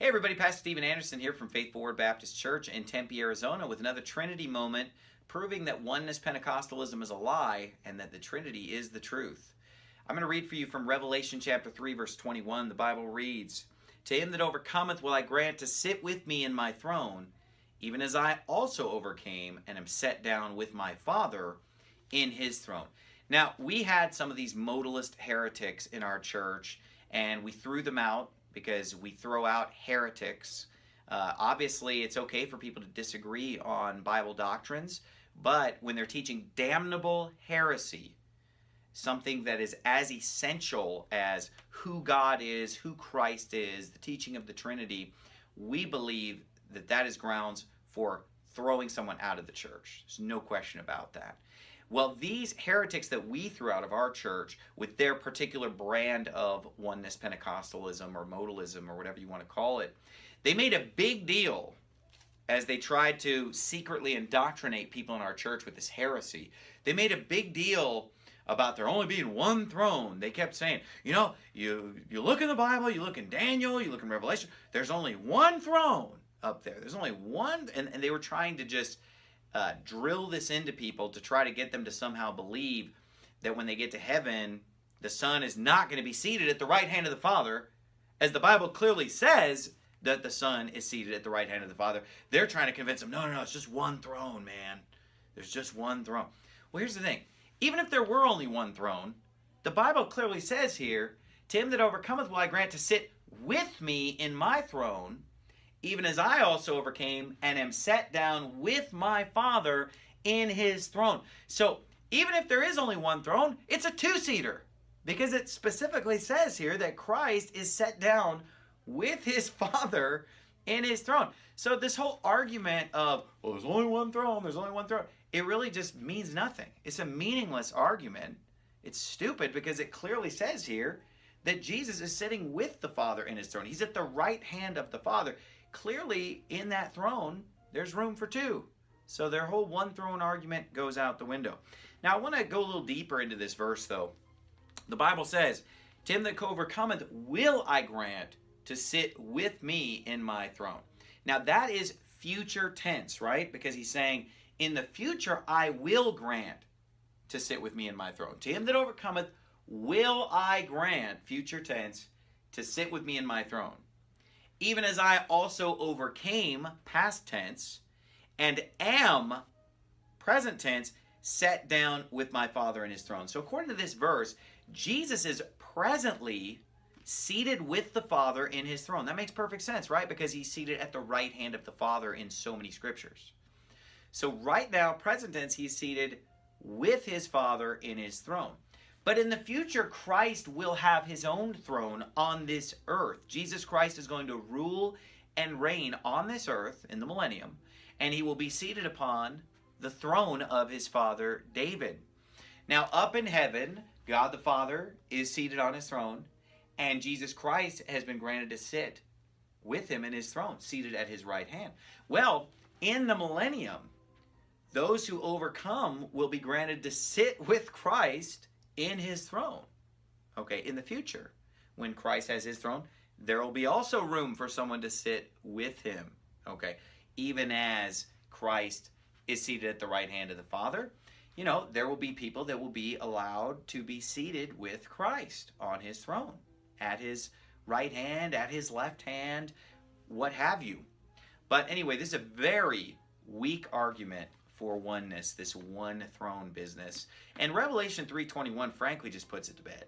Hey everybody, Pastor Steven Anderson here from Faithful Word Baptist Church in Tempe, Arizona with another Trinity moment proving that oneness Pentecostalism is a lie and that the Trinity is the truth. I'm going to read for you from Revelation chapter 3 verse 21. The Bible reads, To him that overcometh will I grant to sit with me in my throne, even as I also overcame and am set down with my Father in his throne. Now, we had some of these modalist heretics in our church and we threw them out because we throw out heretics. Uh, obviously, it's okay for people to disagree on Bible doctrines, but when they're teaching damnable heresy, something that is as essential as who God is, who Christ is, the teaching of the Trinity, we believe that that is grounds for throwing someone out of the church. There's no question about that. Well, these heretics that we threw out of our church with their particular brand of oneness Pentecostalism or modalism or whatever you want to call it, they made a big deal as they tried to secretly indoctrinate people in our church with this heresy. They made a big deal about there only being one throne. They kept saying, you know, you, you look in the Bible, you look in Daniel, you look in Revelation, there's only one throne up there. There's only one, and, and they were trying to just uh, drill this into people to try to get them to somehow believe that when they get to heaven, the Son is not going to be seated at the right hand of the Father, as the Bible clearly says that the Son is seated at the right hand of the Father. They're trying to convince them, no, no, no, it's just one throne, man. There's just one throne. Well, here's the thing. Even if there were only one throne, the Bible clearly says here, To him that overcometh will I grant to sit with me in my throne, even as I also overcame and am set down with my Father in his throne. So even if there is only one throne, it's a two-seater because it specifically says here that Christ is set down with his Father in his throne. So this whole argument of, well, there's only one throne, there's only one throne, it really just means nothing. It's a meaningless argument. It's stupid because it clearly says here that Jesus is sitting with the Father in his throne. He's at the right hand of the Father clearly in that throne, there's room for two. So their whole one throne argument goes out the window. Now I want to go a little deeper into this verse though. The Bible says, To him that overcometh will I grant to sit with me in my throne. Now that is future tense, right? Because he's saying, in the future I will grant to sit with me in my throne. To him that overcometh will I grant, future tense, to sit with me in my throne even as I also overcame, past tense, and am, present tense, set down with my Father in his throne. So according to this verse, Jesus is presently seated with the Father in his throne. That makes perfect sense, right? Because he's seated at the right hand of the Father in so many scriptures. So right now, present tense, he's seated with his Father in his throne. But in the future, Christ will have his own throne on this earth. Jesus Christ is going to rule and reign on this earth in the millennium, and he will be seated upon the throne of his father David. Now, up in heaven, God the Father is seated on his throne, and Jesus Christ has been granted to sit with him in his throne, seated at his right hand. Well, in the millennium, those who overcome will be granted to sit with Christ in his throne. Okay, in the future, when Christ has his throne, there will be also room for someone to sit with him. Okay, even as Christ is seated at the right hand of the Father, you know, there will be people that will be allowed to be seated with Christ on his throne, at his right hand, at his left hand, what have you. But anyway, this is a very weak argument for oneness, this one throne business. And Revelation 3.21 frankly just puts it to bed.